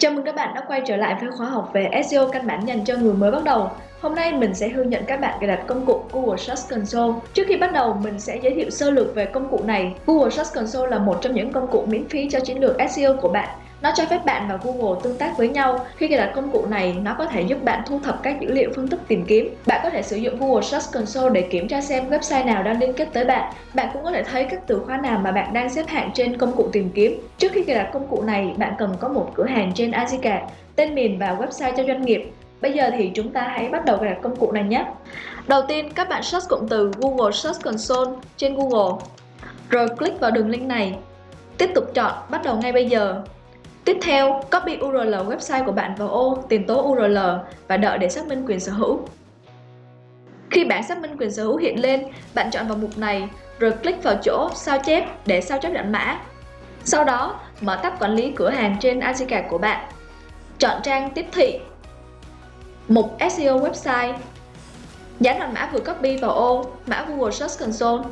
Chào mừng các bạn đã quay trở lại với khóa học về SEO căn bản dành cho người mới bắt đầu. Hôm nay mình sẽ hướng dẫn các bạn cài đặt công cụ Google Search Console. Trước khi bắt đầu, mình sẽ giới thiệu sơ lược về công cụ này. Google Search Console là một trong những công cụ miễn phí cho chiến lược SEO của bạn. Nó cho phép bạn và Google tương tác với nhau. Khi cài đặt công cụ này, nó có thể giúp bạn thu thập các dữ liệu phân tích tìm kiếm. Bạn có thể sử dụng Google Search Console để kiểm tra xem website nào đang liên kết tới bạn. Bạn cũng có thể thấy các từ khóa nào mà bạn đang xếp hạng trên công cụ tìm kiếm. Trước khi cài đặt công cụ này, bạn cần có một cửa hàng trên Azica, tên miền và website cho doanh nghiệp. Bây giờ thì chúng ta hãy bắt đầu cài đặt công cụ này nhé. Đầu tiên, các bạn search cụm từ Google Search Console trên Google. Rồi click vào đường link này. Tiếp tục chọn bắt đầu ngay bây giờ Tiếp theo, copy URL website của bạn vào ô tìm tố URL và đợi để xác minh quyền sở hữu. Khi bảng xác minh quyền sở hữu hiện lên, bạn chọn vào mục này rồi click vào chỗ sao chép để sao chép đoạn mã. Sau đó, mở tab quản lý cửa hàng trên Azica của bạn. Chọn trang tiếp thị. Mục SEO website. Dán đoạn mã vừa copy vào ô mã Google Search Console.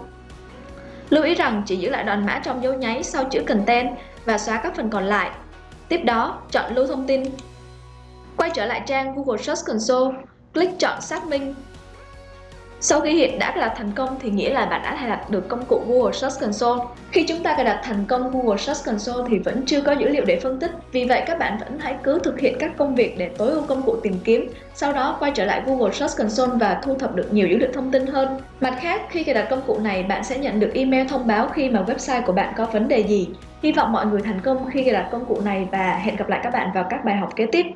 Lưu ý rằng chỉ giữ lại đoạn mã trong dấu nháy sau chữ content và xóa các phần còn lại. Tiếp đó, chọn lưu thông tin. Quay trở lại trang Google Search Console, click chọn xác minh. Sau khi hiện đã cài đặt thành công thì nghĩa là bạn đã cài đặt được công cụ Google Search Console. Khi chúng ta cài đặt thành công Google Search Console thì vẫn chưa có dữ liệu để phân tích. Vì vậy các bạn vẫn hãy cứ thực hiện các công việc để tối ưu công cụ tìm kiếm, sau đó quay trở lại Google Search Console và thu thập được nhiều dữ liệu thông tin hơn. Mặt khác, khi cài đặt công cụ này, bạn sẽ nhận được email thông báo khi mà website của bạn có vấn đề gì. Hy vọng mọi người thành công khi cài đặt công cụ này và hẹn gặp lại các bạn vào các bài học kế tiếp.